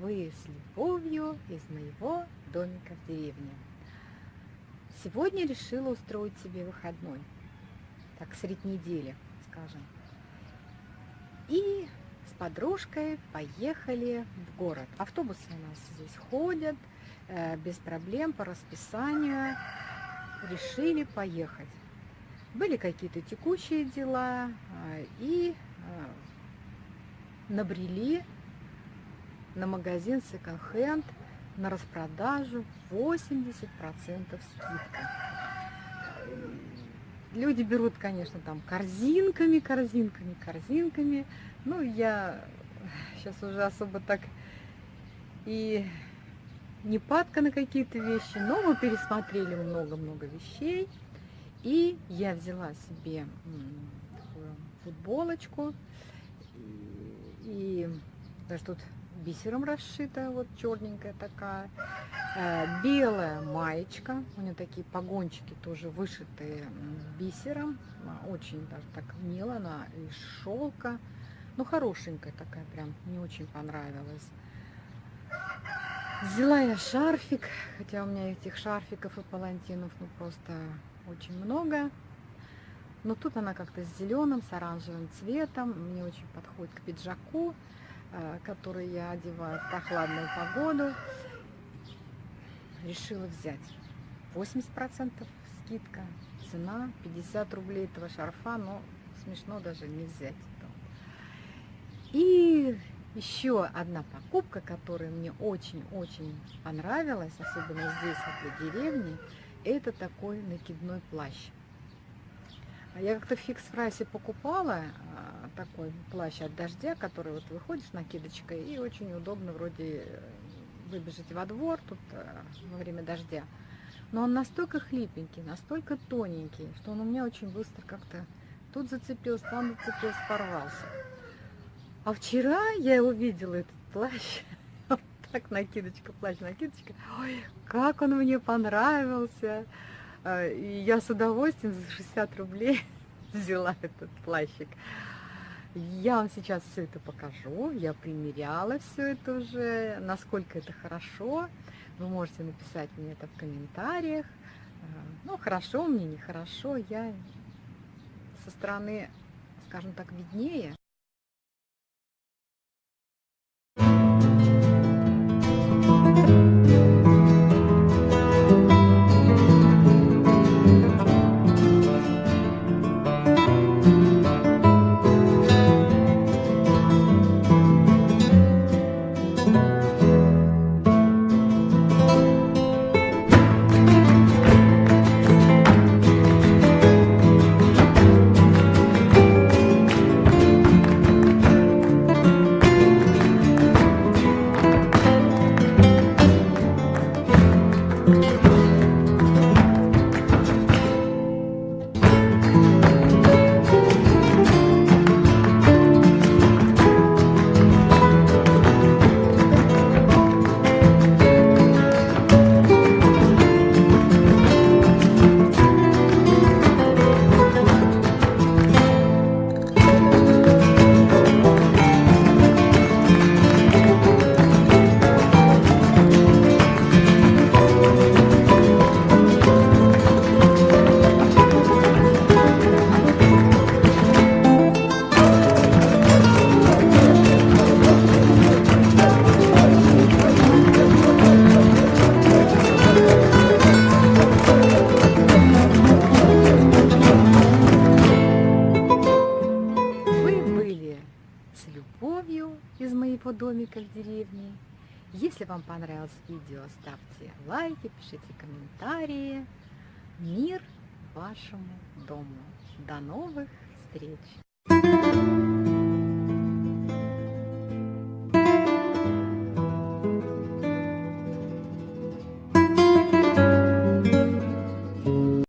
вы с любовью из моего домика в деревне. Сегодня решила устроить себе выходной, так средь недели, скажем. И с подружкой поехали в город. Автобусы у нас здесь ходят, э, без проблем, по расписанию. Решили поехать. Были какие-то текущие дела, э, и э, набрели на магазин секонд-хенд на распродажу 80% скидка. Люди берут, конечно, там корзинками, корзинками, корзинками. Ну, я сейчас уже особо так и не падка на какие-то вещи, но мы пересмотрели много-много вещей. И я взяла себе такую футболочку. И даже тут бисером расшита, вот черненькая такая. Э, белая маечка, у нее такие погончики тоже вышитые бисером. Очень даже так мило, она из шелка. Ну, хорошенькая такая прям, мне очень понравилась. Взяла я шарфик, хотя у меня этих шарфиков и палантинов ну просто очень много. Но тут она как-то с зеленым, с оранжевым цветом. Мне очень подходит к пиджаку. Э, который я одеваю в прохладную погоду, решила взять. 80% скидка, цена 50 рублей этого шарфа, но смешно даже не взять. И еще одна покупка, которая мне очень-очень понравилась, особенно здесь, в деревне, это такой накидной плащ. Я как-то в фикс-прайсе покупала а, такой плащ от дождя, который вот выходишь накидочкой, и очень удобно вроде э, выбежать во двор тут э, во время дождя. Но он настолько хлипенький, настолько тоненький, что он у меня очень быстро как-то тут зацепился, там зацепился, порвался. А вчера я увидела этот плащ, так накидочка, плащ, накидочка, ой, как он мне понравился. А, и я с удовольствием за 60 рублей взяла этот плащик. Я вам сейчас все это покажу. Я примеряла все это уже, насколько это хорошо. Вы можете написать мне это в комментариях. А, ну, хорошо мне, нехорошо. Я со стороны, скажем так, виднее. Из моего домика в деревне. Если вам понравилось видео, ставьте лайки, пишите комментарии. Мир вашему дому. До новых встреч!